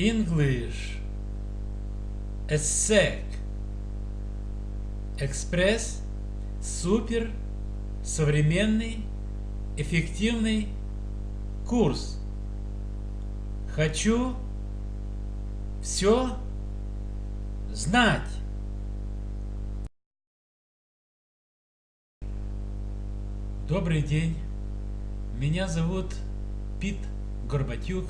English. ESSEC. Экспресс. Супер. Современный. Эффективный курс. Хочу все знать. Добрый день. Меня зовут Пит Горбатюк,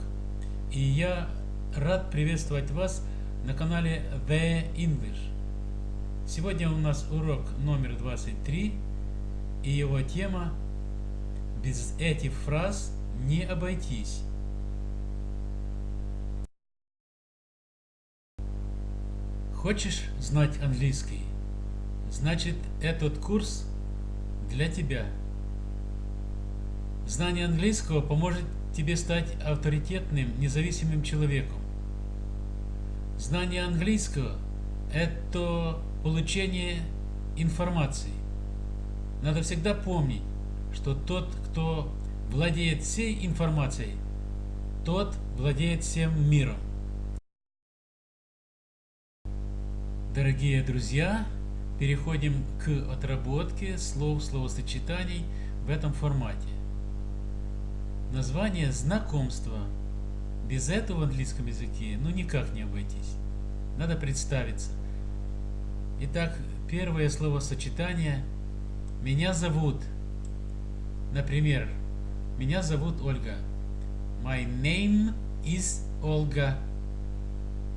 и я рад приветствовать вас на канале The English. Сегодня у нас урок номер 23, и его тема «Без этих фраз не обойтись». Хочешь знать английский? Значит, этот курс для тебя – Знание английского поможет тебе стать авторитетным, независимым человеком. Знание английского – это получение информации. Надо всегда помнить, что тот, кто владеет всей информацией, тот владеет всем миром. Дорогие друзья, переходим к отработке слов, словосочетаний в этом формате. Название знакомства. Без этого в английском языке ну никак не обойтись. Надо представиться. Итак, первое словосочетание «Меня зовут». Например, «Меня зовут Ольга». My name is Olga.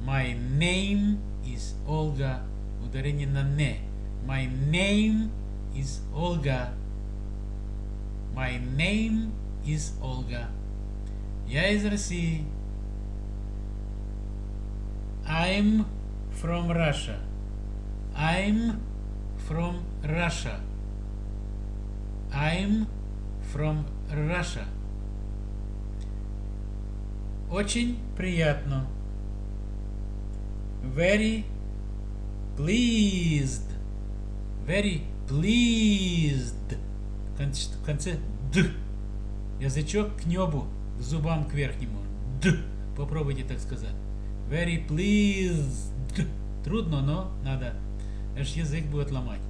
My name is Olga. Ударение на «не». My name is Olga. My name из Olga. Я из России. I'm from Russia. I'm from Russia. I'm from Russia. Очень приятно. Very pleased. Very pleased. В конце д. Язычок к небу, к зубам к верхнему. Д. Попробуйте так сказать. Very pleased. Трудно, но надо. Аж язык будет ломать.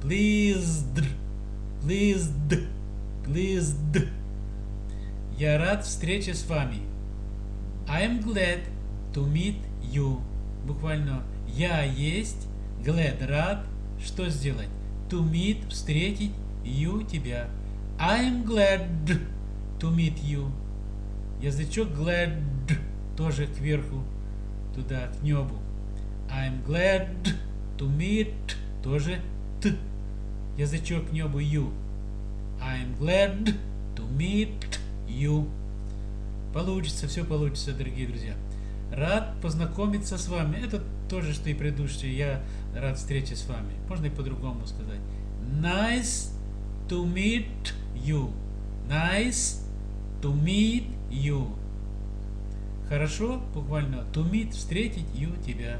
Pleased. Pleased. Pleased. Я рад встрече с вами. I'm glad to meet you. Буквально я есть, glad, рад, что сделать? To meet, встретить, you, тебя. I'm glad to meet you. Язычок glad тоже кверху, туда, к небу. I'm glad to meet тоже т. Язычок к небу you. I'm glad to meet you. Получится, все получится, дорогие друзья. Рад познакомиться с вами. Это тоже, что и предыдущее. Я рад встрече с вами. Можно и по-другому сказать. Nice to meet you. Nice to meet you. Хорошо, буквально to meet, встретить you, тебя.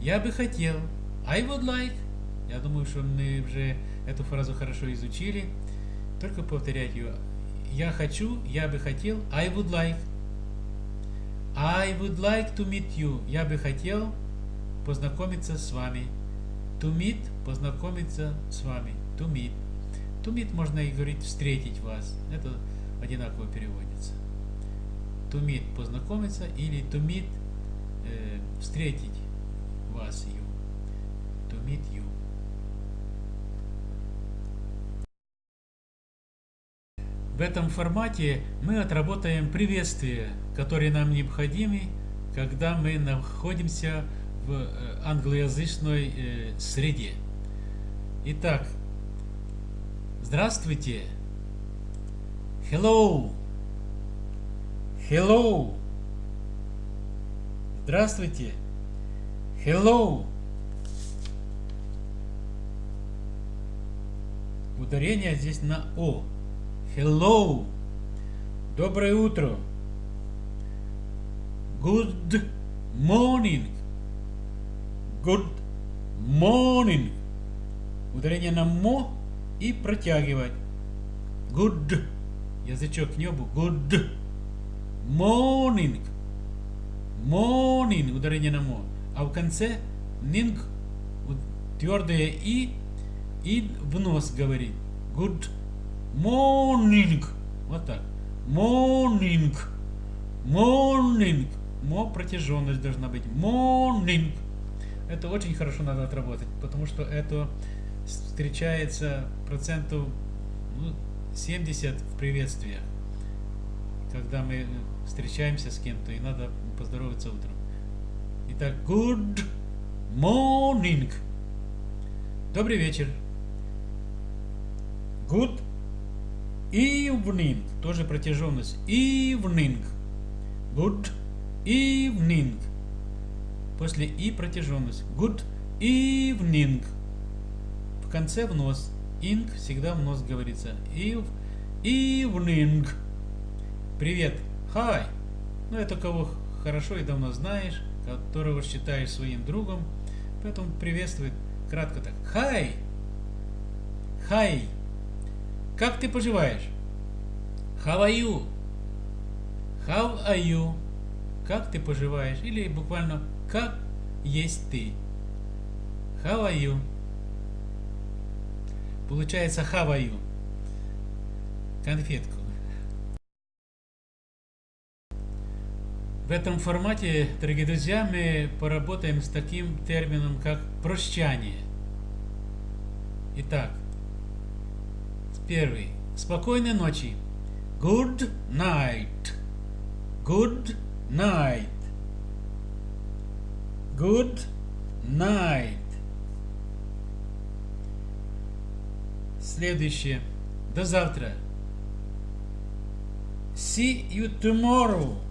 Я бы хотел. I would like. Я думаю, что мы уже эту фразу хорошо изучили. Только повторять ее. Я хочу, я бы хотел. I would like. I would like to meet you. Я бы хотел познакомиться с вами. To meet, познакомиться с вами. To meet. To meet можно и говорить встретить вас. Это одинаково переводится. To meet познакомиться или to meet э, встретить вас, you. To meet you. В этом формате мы отработаем приветствия, которые нам необходимы, когда мы находимся в э, англоязычной э, среде. Итак, Здравствуйте. Hello. Hello. Здравствуйте. Hello. Ударение здесь на О. Hello. Доброе утро. Good morning. Good morning. Ударение на мо и протягивать. Good. Язычок к небу. Good morning. Morning, ударение на мо. А в конце нинг, твердое и, и в нос говорит. Good morning. Вот так. Morning. Morning. Мо протяженность должна быть. Morning. Это очень хорошо надо отработать, потому что это встречается проценту ну, 70 в приветствиях, когда мы встречаемся с кем-то и надо поздороваться утром. Итак, good morning. Добрый вечер. Good evening. Тоже протяженность. Evening. Good evening. После и протяженность. Good evening. В конце в нос. Ing всегда в нос говорится. Eve, evening. Привет. Hi. Ну, это кого хорошо и давно знаешь, которого считаешь своим другом. Поэтому приветствует кратко так. Hi. Hi. Как ты поживаешь? How are you? How are you? Как ты поживаешь? Или буквально как есть ты? How are you? Получается how are you? Конфетку. В этом формате, дорогие друзья, мы поработаем с таким термином, как прощание. Итак, первый. Спокойной ночи. Good night. Good night. Good night. Следующее. До завтра. See you tomorrow.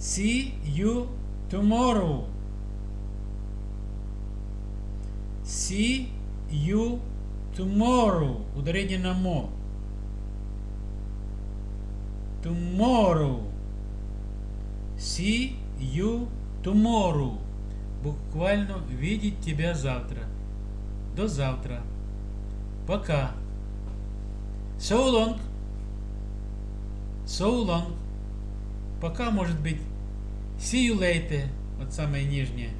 See you tomorrow. See you tomorrow. Ударение на мо. Tomorrow. See you tomorrow. Буквально видеть тебя завтра. До завтра. Пока. So long. So long. Пока может быть see you later. Вот самое нижнее.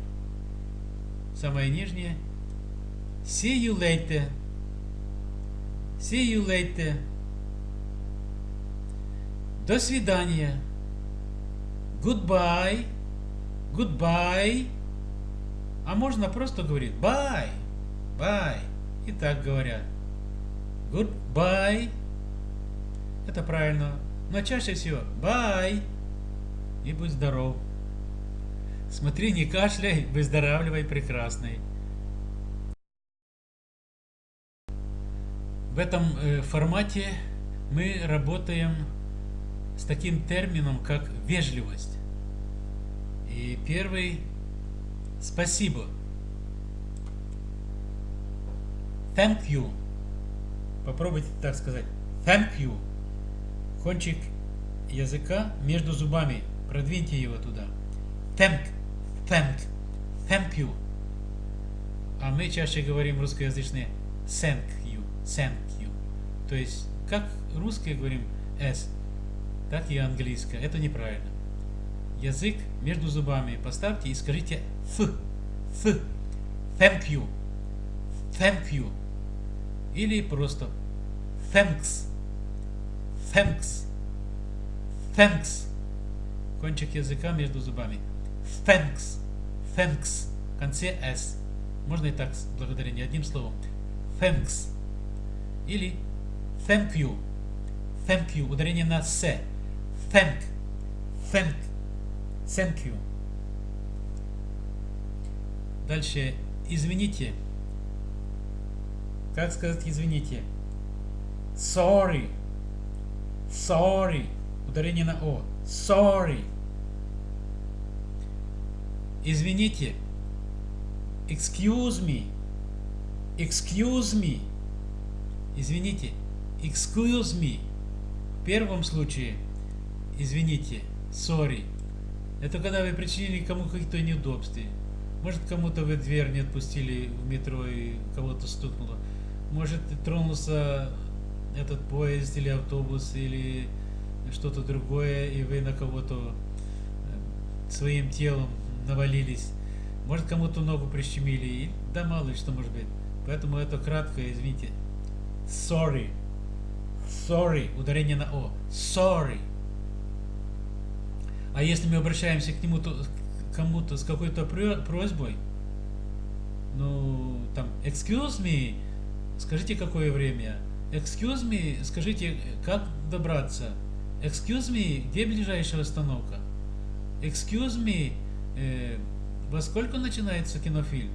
Самое нижнее. See you later. See you later. До свидания. Goodbye. Goodbye. А можно просто говорить bye. Bye. И так говорят. Goodbye. Это правильно. Но чаще всего bye и будь здоров. Смотри, не кашляй, выздоравливай прекрасный. В этом э, формате мы работаем с таким термином, как вежливость. И первый – спасибо. Thank you. Попробуйте так сказать. Thank you. Кончик языка между зубами Продвиньте его туда. Thank, thank, thank you. А мы чаще говорим русскоязычные thank you, thank you. То есть, как русские говорим s, так и английское. Это неправильно. Язык между зубами поставьте и скажите f, f, thank you, thank you. Или просто thanks, thanks, thanks кончик языка между зубами. Thanks. Thanks. В конце S. Можно и так, благодарение одним словом. Thanks. Или thank you. Thank you. Ударение на с. Thank. Thank. Thank you. Дальше. Извините. Как сказать извините? Sorry. Sorry. Ударение на О. Sorry. Извините. Excuse me. Excuse me. Извините. Excuse me. В первом случае, извините, sorry. Это когда вы причинили кому какие-то неудобства. Может, кому-то вы дверь не отпустили в метро и кого-то стукнуло. Может, тронулся этот поезд или автобус, или что-то другое, и вы на кого-то своим телом навалились. Может, кому-то ногу прищемили. И, да мало ли что может быть. Поэтому это кратко, извините. Sorry. Sorry. Ударение на О. Sorry. А если мы обращаемся к нему, то, кому-то с какой-то просьбой, ну, там, excuse me, скажите, какое время? Excuse me, скажите, как добраться? Excuse me, где ближайшая остановка? Excuse me, э, во сколько начинается кинофильм?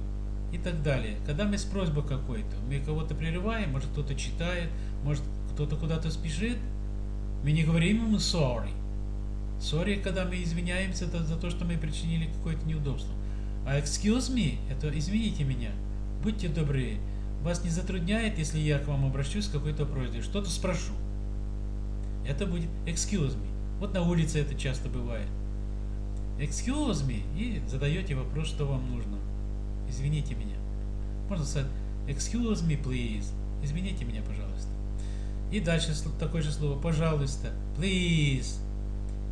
И так далее. Когда мы с просьбой какой-то, мы кого-то прерываем, может кто-то читает, может кто-то куда-то спешит, мы не говорим ему sorry. Sorry, когда мы извиняемся за, то, что мы причинили какое-то неудобство. А excuse me, это извините меня, будьте добры, вас не затрудняет, если я к вам обращусь с какой-то просьбой, что-то спрошу. Это будет excuse me. Вот на улице это часто бывает. Excuse me, и задаете вопрос, что вам нужно. Извините меня. Можно сказать excuse me, please. Извините меня, пожалуйста. И дальше такое же слово, пожалуйста, please,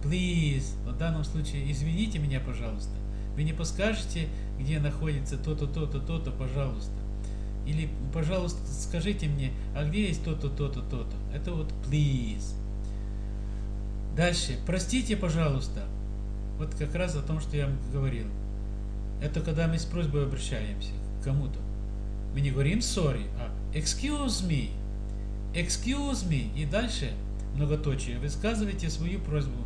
please. В данном случае, извините меня, пожалуйста. Вы не подскажете, где находится то-то, то-то, то-то, пожалуйста. Или, пожалуйста, скажите мне, а где есть то-то, то-то, то-то. Это вот please. Дальше. Простите, пожалуйста. Вот как раз о том, что я говорил. Это когда мы с просьбой обращаемся к кому-то. Мы не говорим sorry, а excuse me. Excuse me. И дальше многоточие. Высказывайте свою просьбу.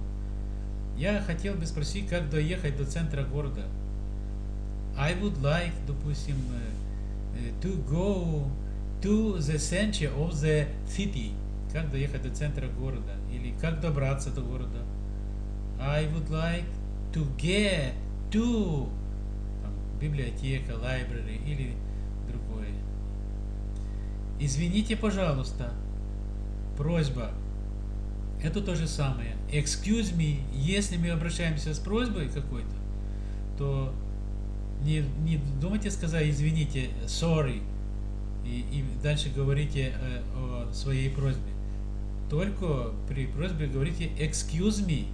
Я хотел бы спросить, как доехать до центра города. I would like, допустим, to go to the center of the city. Как доехать до центра города. Или как добраться до города. I would like to get to там, библиотека, library или другое. Извините, пожалуйста. Просьба. Это то же самое. Excuse me. Если мы обращаемся с просьбой какой-то, то не, не думайте сказать извините, sorry, и, и дальше говорите э, о своей просьбе. Только при просьбе говорите excuse me.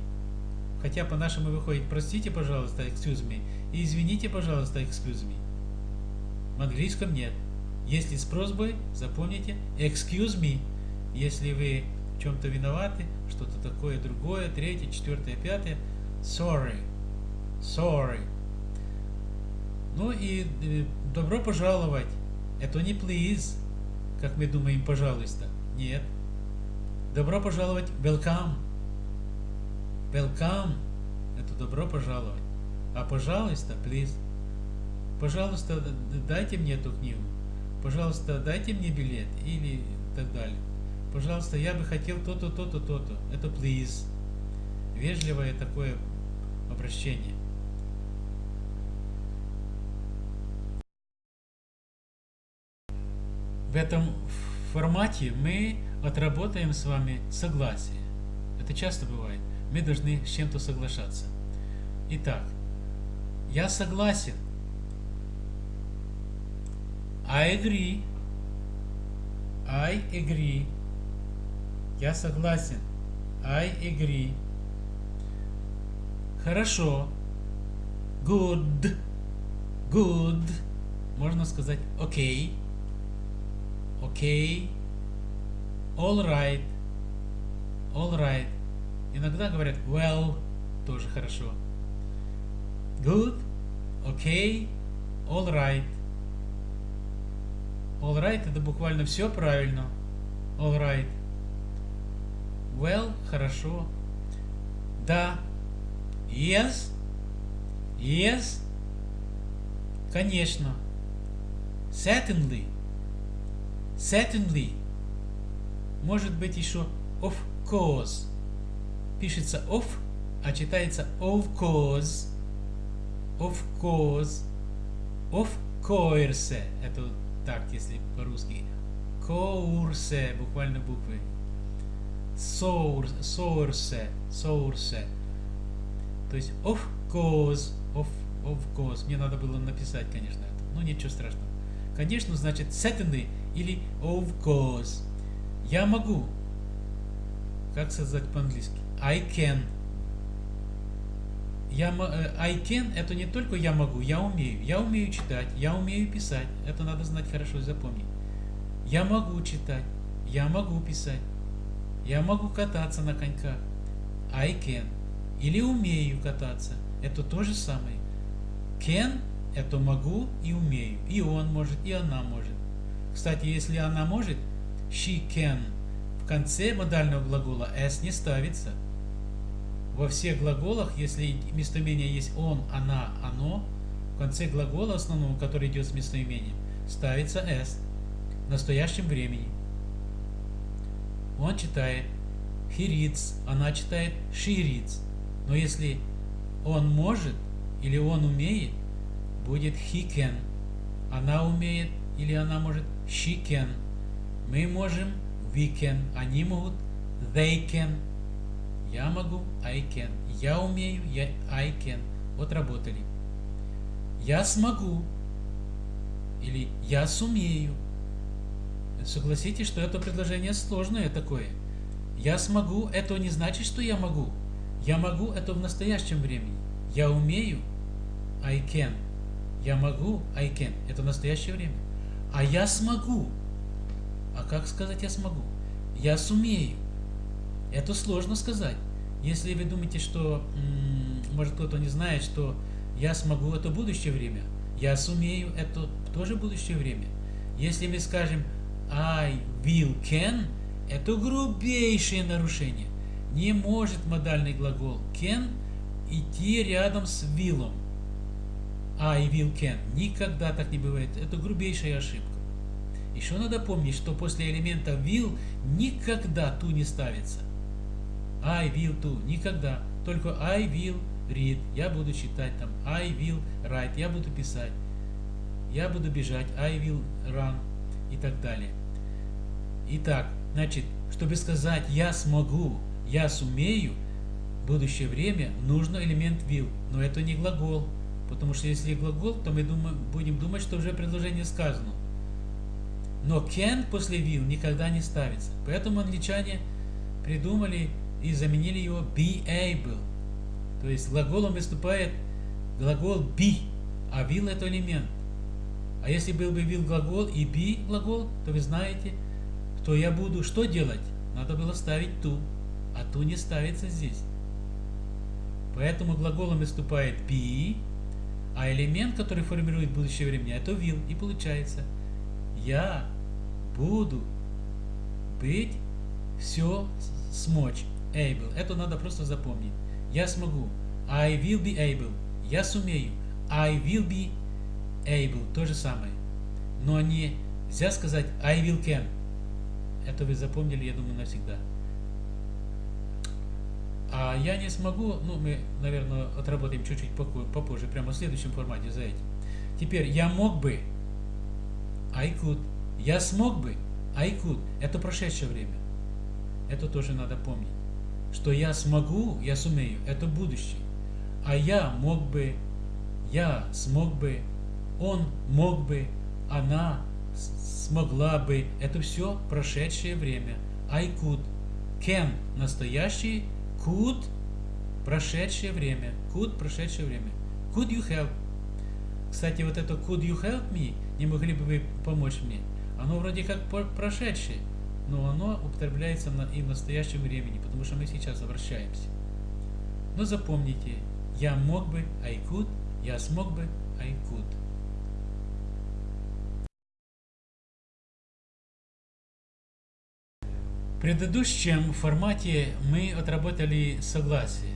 Хотя по-нашему выходит простите, пожалуйста, excuse me, и извините, пожалуйста, excuse me. В английском нет. Если с просьбой, запомните excuse me. Если вы в чем-то виноваты, что-то такое другое, третье, четвертое, пятое, sorry, sorry. Ну и э, добро пожаловать. Это не please, как мы думаем, пожалуйста. Нет. Добро пожаловать, welcome. Welcome. Это добро пожаловать. А пожалуйста, please. Пожалуйста, дайте мне эту книгу. Пожалуйста, дайте мне билет. Или так далее. Пожалуйста, я бы хотел то-то, то-то, то-то. Это please. Вежливое такое обращение. В этом формате мы отработаем с вами согласие. Это часто бывает. Мы должны с чем-то соглашаться. Итак, я согласен. I agree. I agree. Я согласен. I agree. Хорошо. Good. Good. Можно сказать окей. Okay окей, all right, all right. Иногда говорят well, тоже хорошо. Good, okay, all right. All right это буквально все правильно. All right. Well, хорошо. Да. Yes. Yes. Конечно. Certainly. Certainly. Может быть еще of course. Пишется of, а читается of course. Of course. Of course. Это так, если по-русски. Course, буквально буквы. Source, source, source. То есть of course, of, of course. Мне надо было написать, конечно, это. Но ничего страшного. Конечно, значит certainly или of course. Я могу. Как сказать по-английски? I can. я, э, I can это не только я могу, я умею. Я умею читать, я умею писать. Это надо знать хорошо и запомнить. Я могу читать, я могу писать. Я могу кататься на коньках. I can. Или умею кататься. Это то же самое. Can – это могу и умею. И он может, и она может. Кстати, если она может, she can, в конце модального глагола s не ставится. Во всех глаголах, если местоимение есть он, она, оно, в конце глагола основного, который идет с местоимением, ставится s в настоящем времени. Он читает he reads, она читает she reads. Но если он может или он умеет, будет he can. Она умеет или она может she can. Мы можем we can. Они могут they can. Я могу I can. Я умею я I can. Вот работали. Я смогу или я сумею. Согласитесь, что это предложение сложное такое. Я смогу, это не значит, что я могу. Я могу, это в настоящем времени. Я умею, I can. Я могу, I can. Это настоящее время. А я смогу. А как сказать я смогу? Я сумею. Это сложно сказать. Если вы думаете, что, может кто-то не знает, что я смогу, это будущее время. Я сумею, это тоже будущее время. Если мы скажем I will can, это грубейшее нарушение. Не может модальный глагол can идти рядом с willом. I will can. Никогда так не бывает. Это грубейшая ошибка. Еще надо помнить, что после элемента will никогда to не ставится. I will to. Никогда. Только I will read. Я буду читать там. I will write. Я буду писать. Я буду бежать. I will run. И так далее. Итак, значит, чтобы сказать «я смогу», «я сумею», будущее время нужно элемент will. Но это не глагол. Потому что если глагол, то мы думаем, будем думать, что уже предложение сказано. Но can после will никогда не ставится. Поэтому англичане придумали и заменили его be able. То есть глаголом выступает глагол be, а will это элемент. А если был бы will глагол и be глагол, то вы знаете, то я буду что делать? Надо было ставить ту, а ту не ставится здесь. Поэтому глаголом выступает be, а элемент, который формирует будущее время, это will. И получается, я буду быть все смочь. Able. Это надо просто запомнить. Я смогу. I will be able. Я сумею. I will be able. То же самое. Но нельзя сказать I will can. Это вы запомнили, я думаю, навсегда. А я не смогу, ну, мы, наверное, отработаем чуть-чуть попозже, прямо в следующем формате за этим. Теперь, я мог бы, I could. Я смог бы, I could. Это прошедшее время. Это тоже надо помнить. Что я смогу, я сумею, это будущее. А я мог бы, я смог бы, он мог бы, она смогла бы. Это все прошедшее время. I could. Can – настоящий. Could – прошедшее время. Could – прошедшее время. Could you help? Кстати, вот это could you help me? Не могли бы вы помочь мне? Оно вроде как прошедшее, но оно употребляется на, и в настоящем времени, потому что мы сейчас обращаемся. Но запомните, я мог бы, I could, я смог бы, I could. предыдущем формате мы отработали согласие.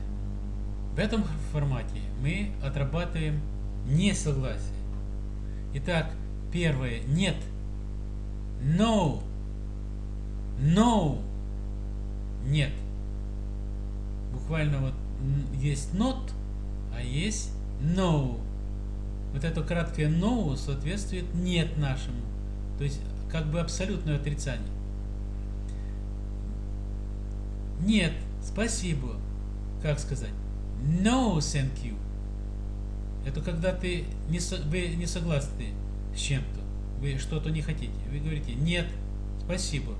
В этом формате мы отрабатываем несогласие. Итак, первое. Нет. No. No. Нет. Буквально вот есть not, а есть no. Вот это краткое no соответствует нет нашему. То есть как бы абсолютное отрицание. Нет, спасибо. Как сказать? No, thank you. Это когда ты не, вы не согласны с чем-то. Вы что-то не хотите. Вы говорите нет, спасибо.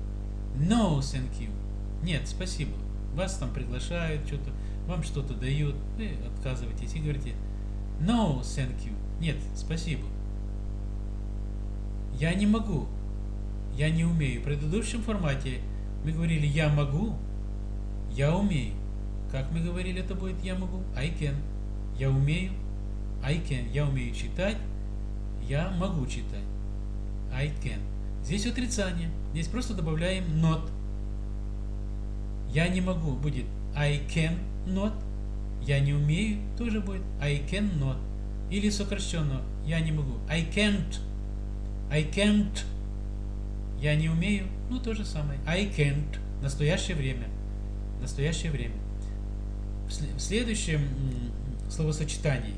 No, thank you. Нет, спасибо. вас там приглашают, что-то, вам что-то дают, вы отказываетесь и говорите No, thank you. Нет, спасибо. Я не могу. Я не умею. В предыдущем формате мы говорили я могу, я умею. Как мы говорили, это будет я могу? I can. Я умею. I can. Я умею читать. Я могу читать. I can. Здесь отрицание. Здесь просто добавляем not. Я не могу будет I can not. Я не умею тоже будет I can not. Или сокращенно я не могу. I can't. I can't. Я не умею. Ну, то же самое. I can't. Настоящее время. Настоящее время. В следующем словосочетании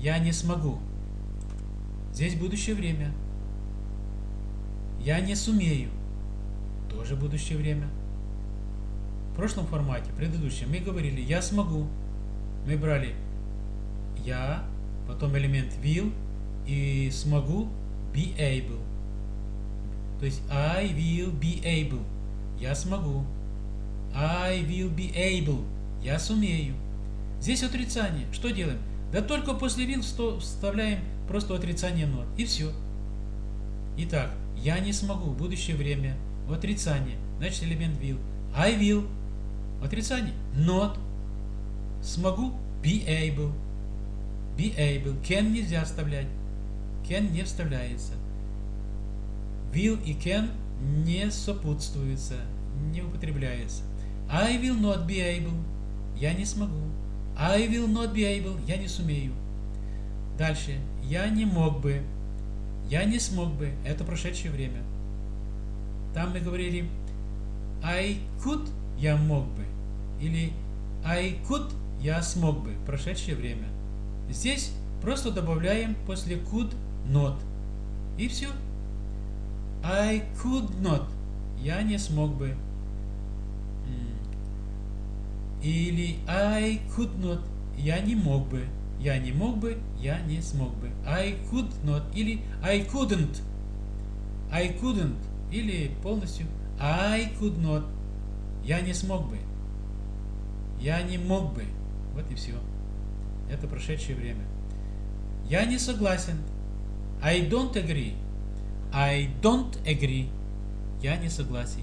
я не смогу. Здесь будущее время. Я не сумею. Тоже будущее время. В прошлом формате, предыдущем, мы говорили я смогу. Мы брали я, потом элемент will и смогу be able. То есть I will be able. Я смогу. I will be able. Я сумею. Здесь отрицание. Что делаем? Да только после will вставляем просто отрицание not. И все. Итак, я не смогу. Будущее время. Отрицание. Значит элемент will. I will. Отрицание. Not. Смогу. Be able. Be able. Can нельзя вставлять. Can не вставляется. Will и can не сопутствуются, не употребляются. I will not be able. Я не смогу. I will not be able. Я не сумею. Дальше. Я не мог бы. Я не смог бы. Это прошедшее время. Там мы говорили I could. Я мог бы. Или I could. Я смог бы. Прошедшее время. Здесь просто добавляем после could not. И все. I could not. Я не смог бы. Или I could not. Я не мог бы. Я не мог бы, я не смог бы. I could not. Или I couldn't. I couldn't. Или полностью I could not. Я не смог бы. Я не мог бы. Вот и все. Это прошедшее время. Я не согласен. I don't agree. I don't agree. Я не согласен.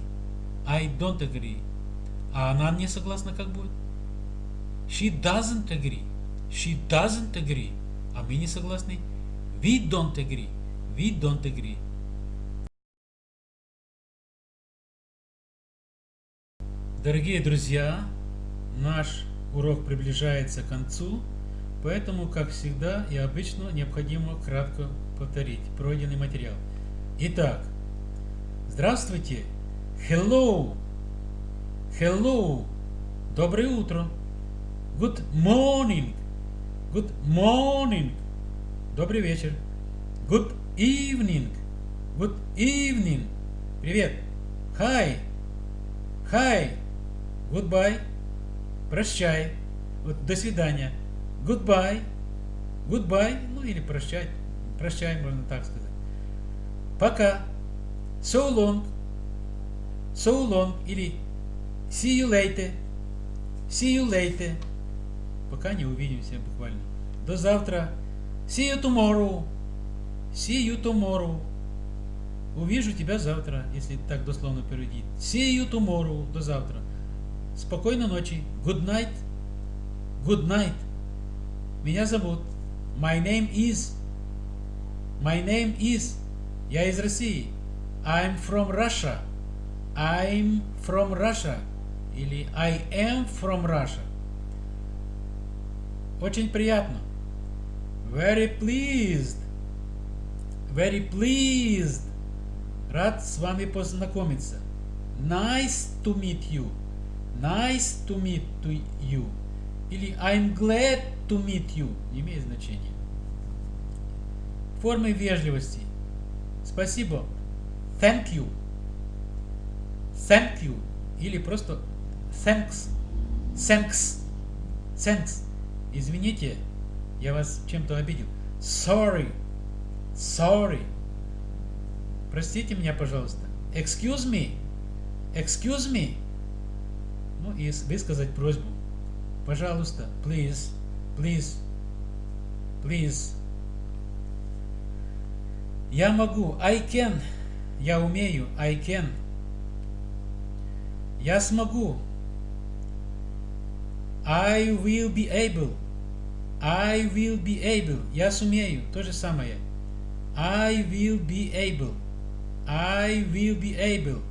I don't agree. А она не согласна как будет? She doesn't agree. She doesn't agree. А мы не согласны? We don't agree. We don't agree. Дорогие друзья, наш урок приближается к концу, поэтому, как всегда и обычно, необходимо кратко повторить пройденный материал. Итак, здравствуйте, hello, hello, доброе утро, good morning, good morning, добрый вечер, good evening, good evening, привет, hi, hi, goodbye, прощай, вот, до свидания, goodbye, goodbye, ну или прощай, прощай, можно так сказать. Пока. So long. So long. Или see you later. See you later. Пока не увидимся буквально. До завтра. See you tomorrow. See you tomorrow. Увижу тебя завтра, если так дословно перейти. See you tomorrow. До завтра. Спокойной ночи. Good night. Good night. Меня зовут. My name is. My name is. Я из России. I'm from Russia. I'm from Russia. Или I am from Russia. Очень приятно. Very pleased. Very pleased. Рад с вами познакомиться. Nice to meet you. Nice to meet to you. Или I'm glad to meet you. Не имеет значения. Формы вежливости. Спасибо. Thank you. Thank you. Или просто thanks. Thanks. Thanks. Извините, я вас чем-то обидел. Sorry. Sorry. Простите меня, пожалуйста. Excuse me. Excuse me. Ну и высказать просьбу. Пожалуйста, please, please, please. Я могу, I can, я умею, I can. Я смогу, I will be able. I will be able. Я сумею. То же самое. I will be able. I will be able.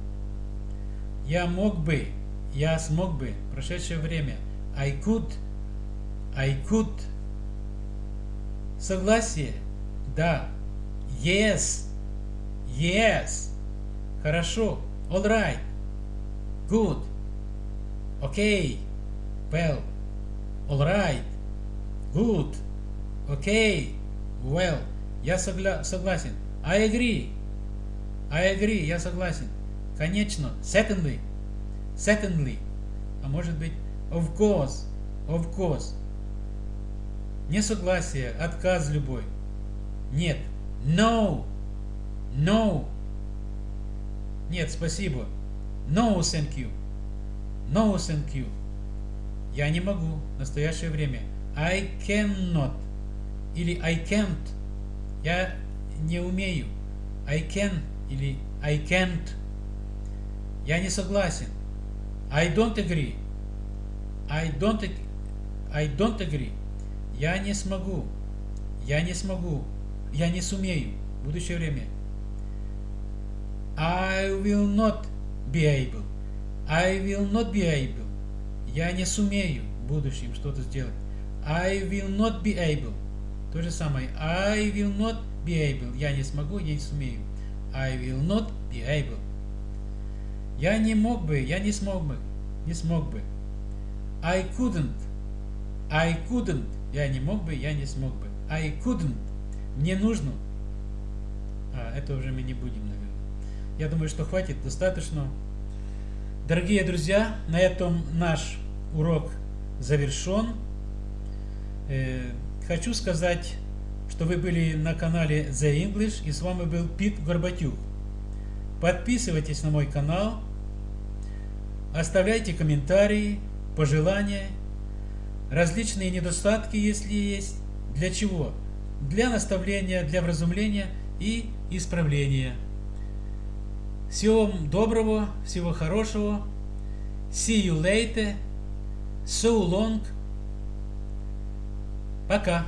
Я мог бы. Я смог бы. Прошедшее время. I could. I could. Согласие. Да. Yes. Yes. Хорошо. All right. Good. Okay. Well. All right. Good. Okay. Well. Я согла согласен. I agree. I agree. Я согласен. Конечно. Certainly. Certainly. А может быть, of course. Of course. Несогласие, отказ любой. Нет. No. No. Нет, спасибо. No, thank you. No, thank you. Я не могу. Настоящее время. I cannot. Или I can't. Я не умею. I can или I can't. Я не согласен. I don't agree. I don't, I don't agree. Я не смогу. Я не смогу. Я не сумею. Будущее время. I will not be able. I will not be able. Я не сумею в будущем что-то сделать. I will not be able. То же самое. I will not be able. Я не смогу, я не сумею. I will not be able. Я не мог бы, я не смог бы, не смог бы. I couldn't. I couldn't. Я не мог бы, я не смог бы. I couldn't. Мне нужно. А, это уже мы не будем, наверное. Я думаю, что хватит, достаточно. Дорогие друзья, на этом наш урок завершен. Э, хочу сказать, что вы были на канале The English и с вами был Пит Горбатюк. Подписывайтесь на мой канал, оставляйте комментарии, пожелания, различные недостатки, если есть. Для чего? Для наставления, для вразумления и исправления. Всего вам доброго, всего хорошего. See you later. So long. Пока.